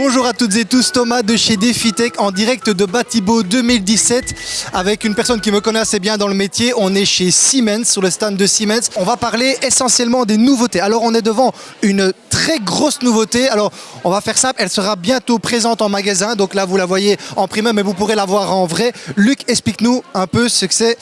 Bonjour à toutes et tous, Thomas de chez Defitech en direct de Batibo 2017 avec une personne qui me connaît assez bien dans le métier. On est chez Siemens, sur le stand de Siemens. On va parler essentiellement des nouveautés. Alors on est devant une très grosse nouveauté. Alors on va faire simple, elle sera bientôt présente en magasin. Donc là vous la voyez en primeur mais vous pourrez la voir en vrai. Luc, explique-nous un peu ce que c'est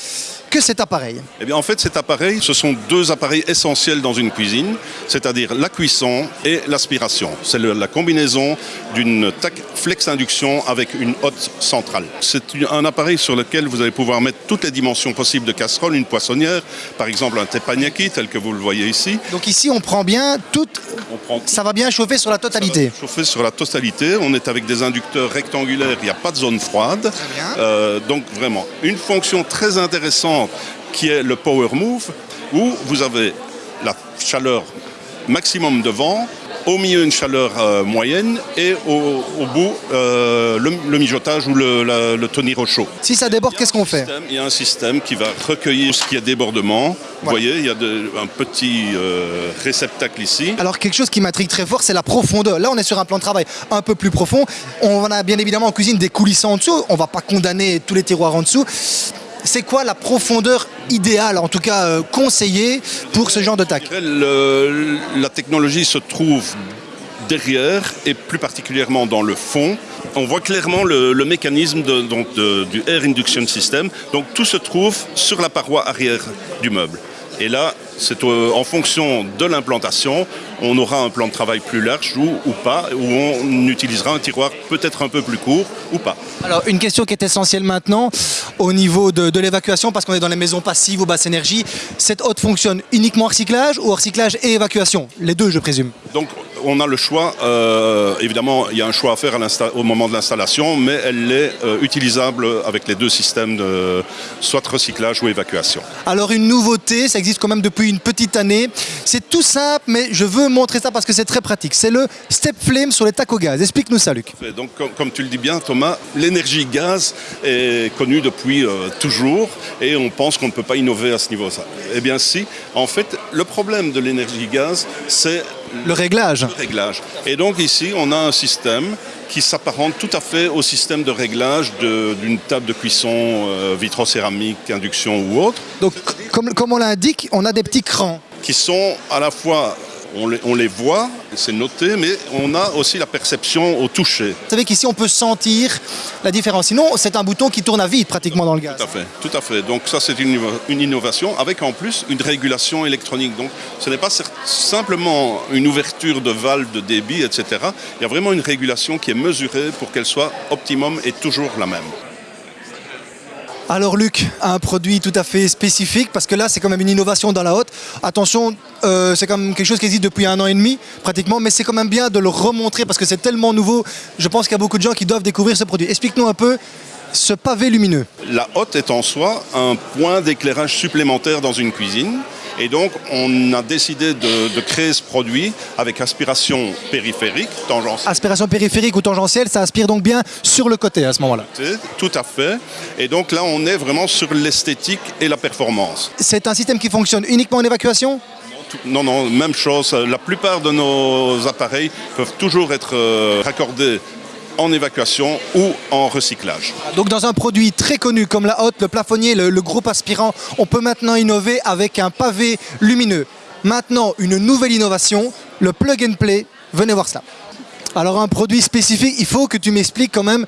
que cet appareil? Eh bien, en fait, cet appareil, ce sont deux appareils essentiels dans une cuisine, c'est-à-dire la cuisson et l'aspiration. C'est la combinaison d'une TAC flex induction avec une hotte centrale. C'est un appareil sur lequel vous allez pouvoir mettre toutes les dimensions possibles de casserole, une poissonnière, par exemple un teppanyaki tel que vous le voyez ici. Donc ici on prend bien toute... Prend Ça va bien chauffer sur la totalité. Chauffé sur la totalité, on est avec des inducteurs rectangulaires, il n'y a pas de zone froide. Euh, donc vraiment, une fonction très intéressante qui est le Power Move, où vous avez la chaleur maximum de vent, au milieu une chaleur euh, moyenne et au, au bout euh, le, le mijotage ou le, la- le au chaud. Si ça déborde, qu'est-ce qu'on fait Il y a un système qui va recueillir ce qui est débordement. Vous voyez, il y a de- un petit euh, réceptacle ici. Alors quelque chose qui m'intrigue très fort, c'est la profondeur. Là, on est sur un plan de travail un peu plus profond. On a bien évidemment en cuisine des coulisses en dessous. On va pas condamner tous les tiroirs en dessous. C'est quoi la profondeur idéale, en tout cas euh, conseillée pour ce genre de tac Le- la technologie se trouve derrière et plus particulièrement dans le fond. On voit clairement le, le mécanisme de- donc de- du Air Induction System. Donc tout se trouve sur la paroi arrière du meuble. Et là, c'est en fonction de l'implantation, on aura un plan de travail plus large ou, ou pas, où on utilisera un tiroir peut-être un peu plus court ou pas. Alors une question qui est essentielle maintenant au niveau de, l'évacuation, parce qu'on est dans les maisons passives ou basse énergie. Cette hotte fonctionne uniquement en recyclage ou recyclage et évacuation? Les deux, je présume. On a le choix, euh, évidemment il y a un choix à faire à au moment de l'installation, mais elle est euh, utilisable avec les deux systèmes de soit recyclage ou évacuation. Alors une nouveauté, ça existe quand même depuis une petite année. C'est tout simple, mais je veux montrer ça parce que c'est très pratique. C'est le Step Flame sur les tacs au gaz. Explique-nous ça, Luc. Donc comme, comme tu le dis bien Thomas, l'énergie gaz est connue depuis euh, toujours et on pense qu'on ne peut pas innover à ce niveau-là. Eh bien si, en fait le problème de l'énergie gaz c'est Le réglage. le réglage. Et donc ici, on a un système qui s'apparente tout à fait au système de réglage d'une table de cuisson euh, vitrocéramique, induction ou autre, Donc, comme, comme on l'indique, on a des petits crans. qui sont à la fois, on les, on les voit, c'est noté, mais on a aussi la perception au toucher. Vous savez qu'ici, on peut sentir la différence. Sinon, c'est un bouton qui tourne à vide pratiquement dans le gaz. Tout à fait, tout à fait. Donc ça, c'est une, une innovation avec en plus une régulation électronique. Donc ce n'est pas simplement une ouverture de valve de débit, etc. Il y a vraiment une régulation qui est mesurée pour qu'elle soit optimum et toujours la même. Alors, Luc, un produit tout à fait spécifique, parce que là, c'est quand même une innovation dans la haute. Attention, euh, c'est quand même quelque chose qui existe depuis un an et demi, pratiquement, mais c'est quand même bien de le remontrer, parce que c'est tellement nouveau. Je pense qu'il y a beaucoup de gens qui doivent découvrir ce produit. Explique-nous un peu ce pavé lumineux. La hotte est en soi un point d'éclairage supplémentaire dans une cuisine. Et donc, on a décidé de, de créer ce produit avec aspiration périphérique, tangentielle. Aspiration périphérique ou tangentielle, ça aspire donc bien sur le côté à ce moment-là. Tout à fait. Et donc là, on est vraiment sur l'esthétique et la performance. C'est un système qui fonctionne uniquement en évacuation? Non, non, même chose. La plupart de nos appareils peuvent toujours être euh, raccordés en évacuation ou en recyclage. Donc dans un produit très connu comme la hotte, le plafonnier, le, le groupe aspirant, on peut maintenant innover avec un pavé lumineux. Maintenant, une nouvelle innovation, le plug and play. Venez voir cela. Alors un produit spécifique, il faut que tu m'expliques quand même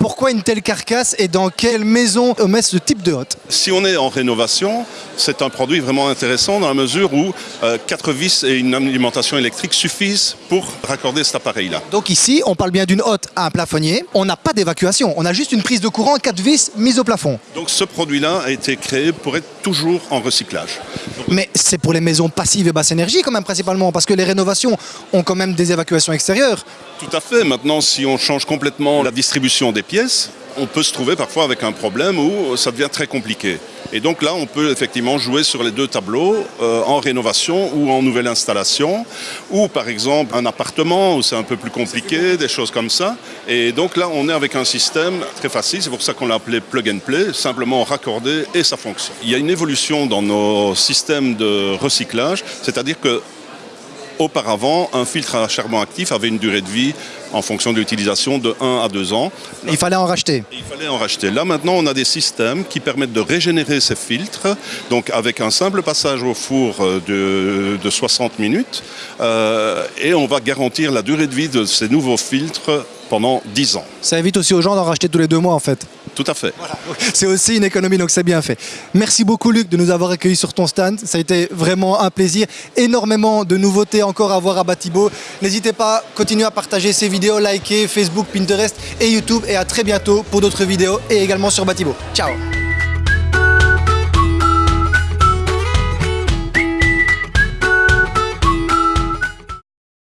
pourquoi une telle carcasse et dans quelle maison on met ce type de hotte? Si on est en rénovation, c'est un produit vraiment intéressant dans la mesure où euh, quatre vis et une alimentation électrique suffisent pour raccorder cet appareil-là. Donc ici, on parle bien d'une hotte à un plafonnier. On n'a pas d'évacuation, on a juste une prise de courant, quatre vis mise au plafond. Donc ce produit-là a été créé pour être toujours en recyclage. Mais c'est pour les maisons passives et basse énergie quand même principalement, parce que les rénovations ont quand même des évacuations extérieures. Tout à fait. Maintenant, si on change complètement la distribution des pièces, on peut se trouver parfois avec un problème où ça devient très compliqué. Et donc là, on peut effectivement jouer sur les deux tableaux, euh, en rénovation ou en nouvelle installation, ou par exemple un appartement où c'est un peu plus compliqué, des choses comme ça. Et donc là, on est avec un système très facile, c'est pour ça qu'on l'a appelé plug and play, simplement raccordé et ça fonctionne. Il y a une évolution dans nos systèmes de recyclage, c'est-à-dire que Auparavant, un filtre à charbon actif avait une durée de vie en fonction de l'utilisation de 1 à 2 ans. Il fallait en racheter. Et il fallait en racheter. Là maintenant, on a des systèmes qui permettent de régénérer ces filtres, donc avec un simple passage au four euh, de, de 60 minutes, euh, et on va garantir la durée de vie de ces nouveaux filtres pendant 10 ans. Ça évite aussi aux gens d'en racheter tous les deux mois en fait. Tout à fait. C'est aussi une économie, donc c'est bien fait. Merci beaucoup Luc de nous avoir accueillis sur ton stand. Ça a été vraiment un plaisir. Énormément de nouveautés encore à voir à Batibo. N'hésitez pas, continuez à partager ces vidéos, liker Facebook, Pinterest et YouTube. Et à très bientôt pour d'autres vidéos et également sur Batibo. Ciao